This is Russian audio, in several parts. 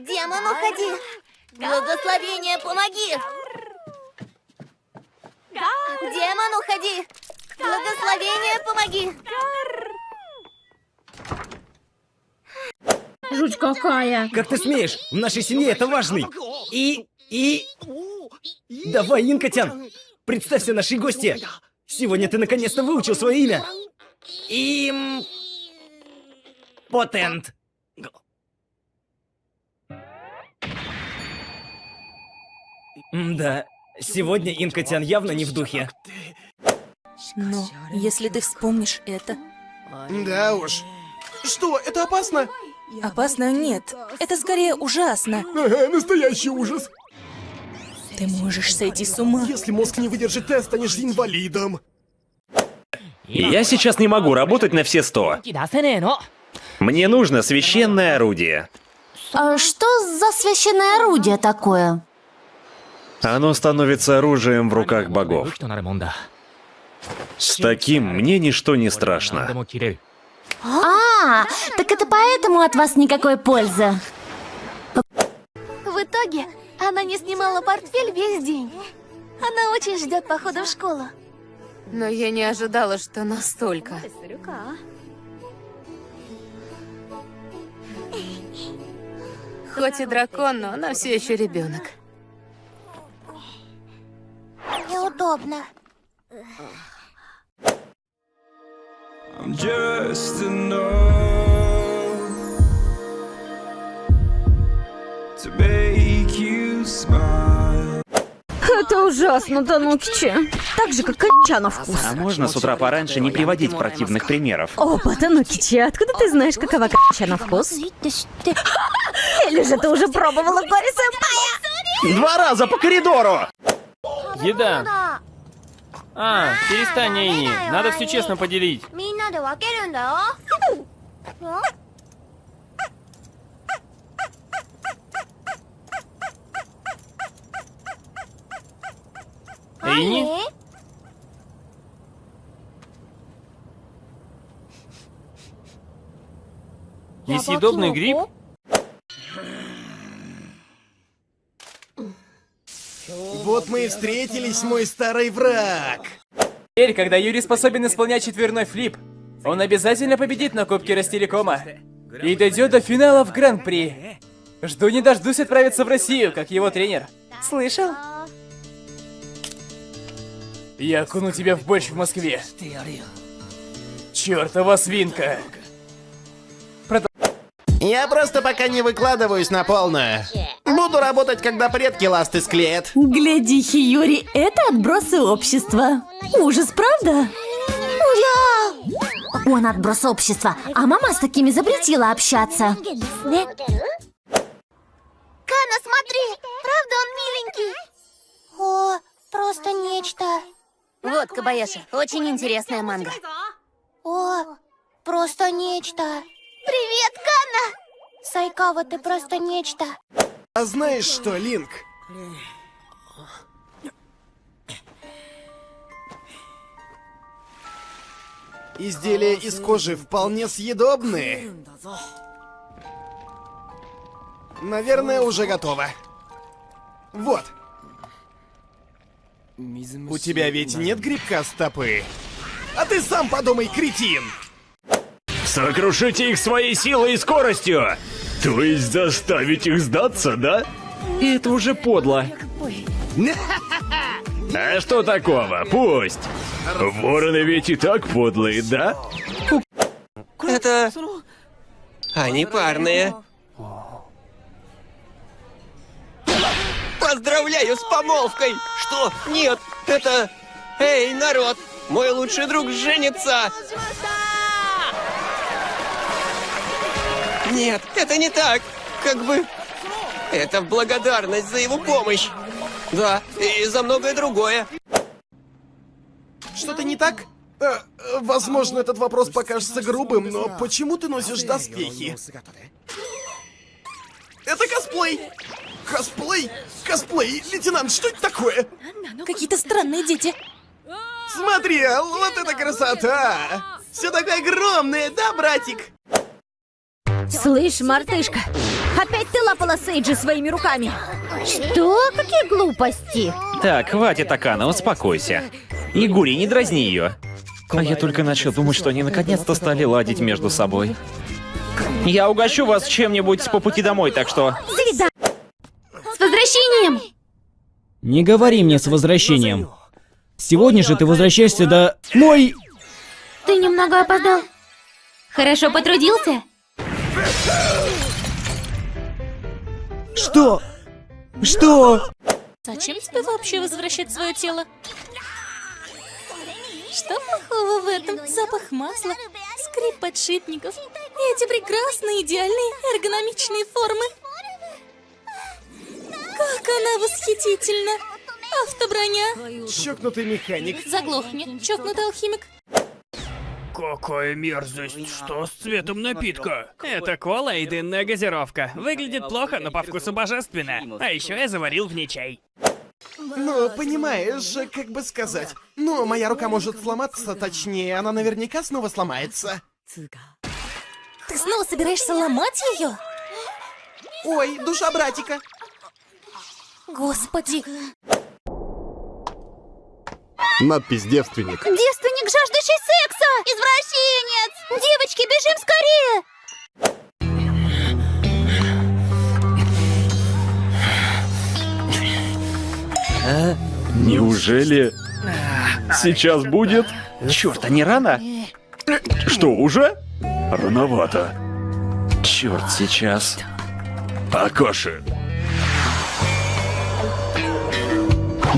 Демон, уходи! Благословение, помоги! Демон, уходи! Благословение, помоги! Жуть какая. Как ты смеешь? В нашей семье это важный. И... и... Давай, Инкотян, представься нашей гости. Сегодня ты наконец-то выучил свое имя. Им... Потент. Да, сегодня Инкотян явно не в духе. Но если ты вспомнишь это... Да уж. Что, это опасно? Опасно нет. Это скорее ужасно. Ага, настоящий ужас. Ты можешь сойти с ума. Если мозг не выдержит тест, станешь инвалидом. Я сейчас не могу работать на все сто. Мне нужно священное орудие. А что за священное орудие такое? Оно становится оружием в руках богов. С таким мне ничто не страшно. А, так это поэтому от вас никакой пользы. В итоге она не снимала портфель весь день. Она очень ждет похода в школу. Но я не ожидала, что настолько. Хоть и дракон, но она все еще ребенок. Неудобно. I'm just to make you smile. Это ужасно, Танукичи. Так же, как конча на вкус. А можно с утра пораньше не приводить противных примеров? Опа, Танукичи, откуда ты знаешь, какова конча на вкус? Или же ты уже пробовала горе сэмпая? Два раза по коридору! Еда. А, перестань, Эйни. Надо все честно поделить. Эйни? Несъедобный гриб? Вот мы и встретились, мой старый враг. Теперь, когда Юрий способен исполнять четверной флип, он обязательно победит на Кубке Ростелекома и дойдет до финала в Гран-при. Жду не дождусь отправиться в Россию, как его тренер. Слышал? Я окуну тебя в борщ в Москве. Чёртова свинка. Я просто пока не выкладываюсь на полную. Буду работать, когда предки ласты склеят. Гляди, Хиюри, это отбросы общества. Ужас, правда? Да! Он отброс общества, а мама с такими запретила общаться. Кана, смотри! Правда он миленький? О, просто нечто. Вот, Кабаяши, очень интересная манга. О, просто нечто. Привет, Кана! Сайкава, ты просто нечто. А знаешь что, Линк? Изделия из кожи вполне съедобные. Наверное, уже готово. Вот. У тебя ведь нет грибка стопы? А ты сам подумай, кретин! Сокрушите их своей силой и скоростью! То есть заставить их сдаться, да? Это уже подло. А что такого? Пусть. Вороны ведь и так подлые, да? Это... Они парные. Поздравляю с помолвкой! Что? Нет, это... Эй, народ! Мой лучший друг женится! Нет, это не так. Как бы... Это в благодарность за его помощь. Да, и за многое другое. Что-то не так? Э, э, возможно, этот вопрос покажется грубым, но почему ты носишь доспехи? Это косплей! Косплей? Косплей? Лейтенант, что это такое? Какие-то странные дети. Смотри, вот это красота! Все такое огромное, да, братик? Слышь, мартышка, опять ты лапала Сейджи своими руками? Что? Какие глупости? Так, хватит, Акана, успокойся. Игури, не дразни ее. А я только начал думать, что они наконец-то стали ладить между собой. Я угощу вас чем-нибудь по пути домой, так что... Свида... С возвращением! Не говори мне с возвращением. Сегодня же ты возвращаешься до... Мой... Ты немного опоздал. Хорошо потрудился? Что? Что? Зачем тебе вообще возвращать свое тело? Что плохого в этом? Запах масла, скрип подшипников и эти прекрасные, идеальные, эргономичные формы. Как она восхитительна! Автоброня! Чокнутый механик. Заглохни, чокнутый алхимик. Какая мерзость! Что с цветом напитка? Это кола и дынная газировка. Выглядит плохо, но по вкусу божественно. А еще я заварил в ней чай. Ну, понимаешь, как бы сказать. Ну, моя рука может сломаться, точнее, она наверняка снова сломается. Ты снова собираешься ломать ее? Ой, душа братика. Господи, Надпись «Девственник». Девственник, жаждущий секса! Извращенец! Девочки, бежим скорее! Неужели... Сейчас будет? Черт, а не рано? Что, уже? Рановато. Черт, сейчас. Акоши.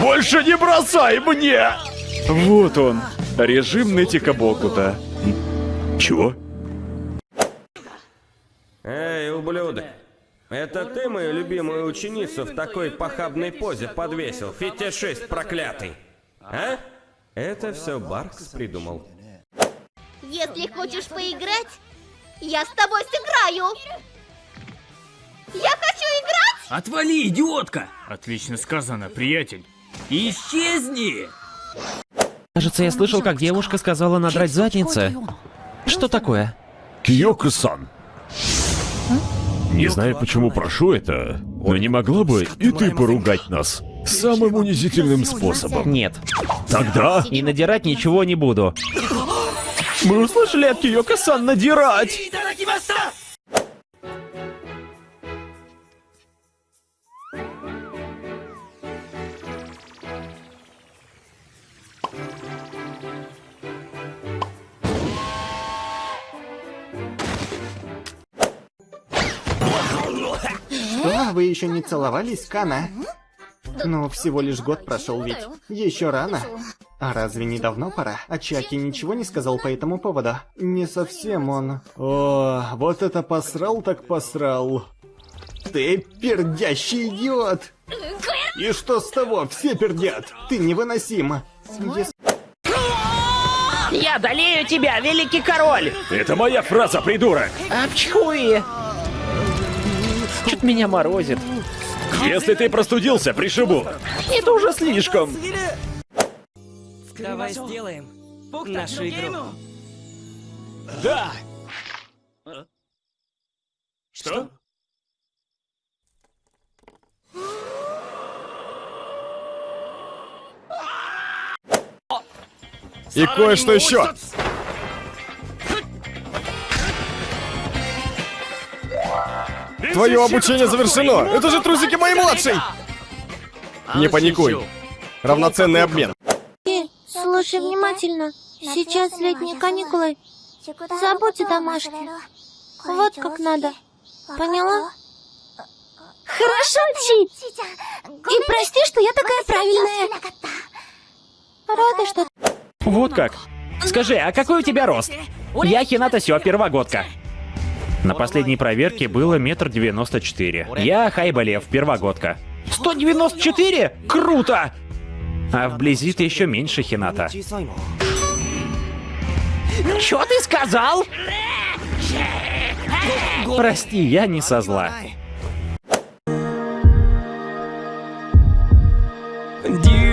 Больше не бросай мне! Вот он, режим Нетика Бокута. Чего? Эй, ублюдок. Это ты мою любимую ученицу в такой похабной позе подвесил, фетишист проклятый. А? Это все Баркс придумал. Если хочешь поиграть, я с тобой сыграю! Я хочу играть! Отвали, идиотка! Отлично сказано, приятель. Исчезни! Кажется, я слышал, как девушка сказала надрать задницы. Что такое? Киоко-сан. Не знаю, почему прошу это, но не могла бы и ты поругать нас самым унизительным способом? Нет. Тогда... И надирать ничего не буду. Мы услышали от Киоко-сан надирать! Вы еще не целовались, Кана? Ну, всего лишь год прошел ведь. Еще рано. А разве не давно пора? А Чаки ничего не сказал по этому поводу? Не совсем он. О, вот это посрал так посрал. Ты пердящий идиот! И что с того? Все пердят! Ты невыносим! Если... Я одолею тебя, великий король! Это моя фраза, придурок! Апчхуи! Меня морозит. Если ты простудился, пришибу. Это уже слишком. Давай сделаем нашу игру. Да! Что? И кое-что еще. Твое обучение завершено. Это же трусики моей младшей. Не паникуй. Равноценный обмен. Слушай внимательно. Сейчас летние каникулы. Забудь о домашке. Вот как надо. Поняла? Хорошо, Чи. И прости, что я такая правильная. Рада, что... Вот как. Скажи, а какой у тебя рост? Я Хината Сё, первогодка. На последней проверке было метр девяносто четыре. Я Хайбалев, первогодка. 194? Круто! А вблизи ты еще меньше Хината. Чё ты сказал? Прости, я не со зла. And